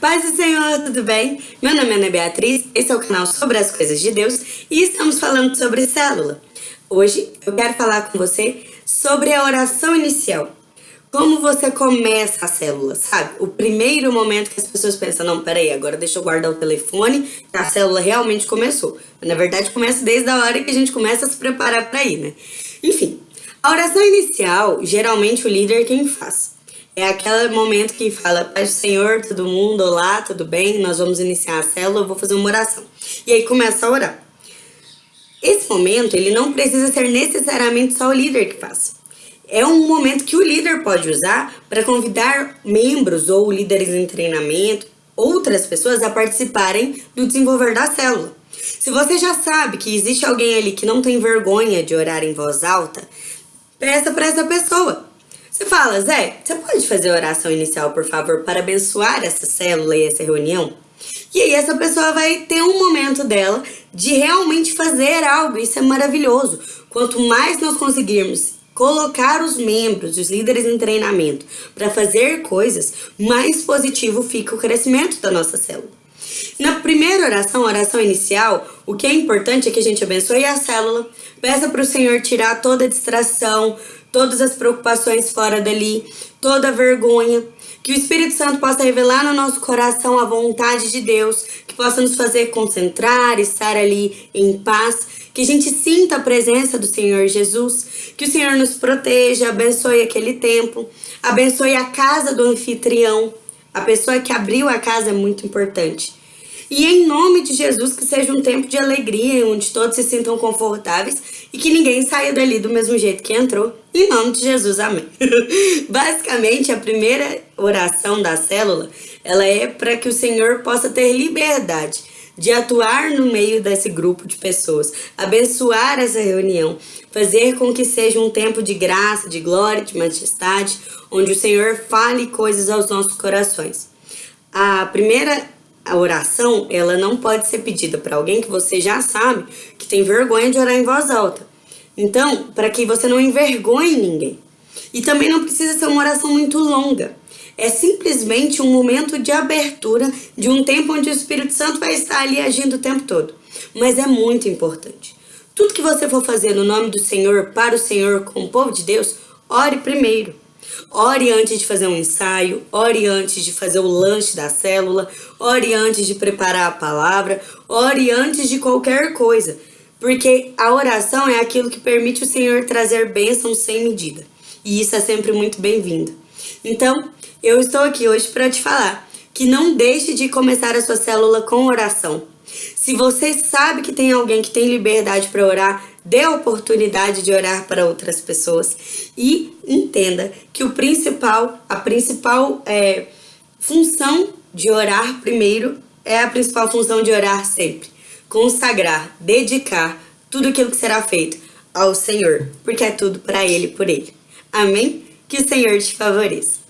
Paz do Senhor, tudo bem? Meu nome é Ana Beatriz, esse é o canal sobre as coisas de Deus e estamos falando sobre célula. Hoje eu quero falar com você sobre a oração inicial. Como você começa a célula, sabe? O primeiro momento que as pessoas pensam, não, peraí, agora deixa eu guardar o telefone, a célula realmente começou. Mas, na verdade, começa desde a hora que a gente começa a se preparar para ir, né? Enfim, a oração inicial, geralmente o líder é quem faz. É aquele momento que fala, Pai do Senhor, todo mundo, olá, tudo bem? Nós vamos iniciar a célula, eu vou fazer uma oração. E aí começa a orar. Esse momento, ele não precisa ser necessariamente só o líder que faz é um momento que o líder pode usar para convidar membros ou líderes em treinamento, outras pessoas a participarem do desenvolver da célula. Se você já sabe que existe alguém ali que não tem vergonha de orar em voz alta, peça para essa pessoa. Você fala, Zé, você pode fazer a oração inicial, por favor, para abençoar essa célula e essa reunião? E aí essa pessoa vai ter um momento dela de realmente fazer algo, isso é maravilhoso. Quanto mais nós conseguirmos colocar os membros, os líderes em treinamento para fazer coisas, mais positivo fica o crescimento da nossa célula. Na primeira oração, oração inicial, o que é importante é que a gente abençoe a célula, peça para o Senhor tirar toda a distração, todas as preocupações fora dali, toda a vergonha, que o Espírito Santo possa revelar no nosso coração a vontade de Deus, que possa nos fazer concentrar, estar ali em paz, que a gente sinta a presença do Senhor Jesus, que o Senhor nos proteja, abençoe aquele tempo, abençoe a casa do anfitrião, a pessoa que abriu a casa é muito importante. E em nome de Jesus, que seja um tempo de alegria, onde todos se sintam confortáveis e que ninguém saia dali do mesmo jeito que entrou. Em nome de Jesus, amém. Basicamente, a primeira oração da célula, ela é para que o Senhor possa ter liberdade de atuar no meio desse grupo de pessoas, abençoar essa reunião, fazer com que seja um tempo de graça, de glória, de majestade, onde o Senhor fale coisas aos nossos corações. A primeira a oração, ela não pode ser pedida para alguém que você já sabe que tem vergonha de orar em voz alta. Então, para que você não envergonhe ninguém. E também não precisa ser uma oração muito longa. É simplesmente um momento de abertura de um tempo onde o Espírito Santo vai estar ali agindo o tempo todo. Mas é muito importante. Tudo que você for fazer no nome do Senhor, para o Senhor, com o povo de Deus, ore primeiro. Ore antes de fazer um ensaio, ore antes de fazer o lanche da célula, ore antes de preparar a palavra, ore antes de qualquer coisa. Porque a oração é aquilo que permite o Senhor trazer bênçãos sem medida. E isso é sempre muito bem-vindo. Então, eu estou aqui hoje para te falar que não deixe de começar a sua célula com oração. Se você sabe que tem alguém que tem liberdade para orar, dê a oportunidade de orar para outras pessoas e entenda que o principal, a principal é, função de orar primeiro é a principal função de orar sempre. Consagrar, dedicar tudo aquilo que será feito ao Senhor, porque é tudo para Ele por Ele. Amém? Que o Senhor te favoreça.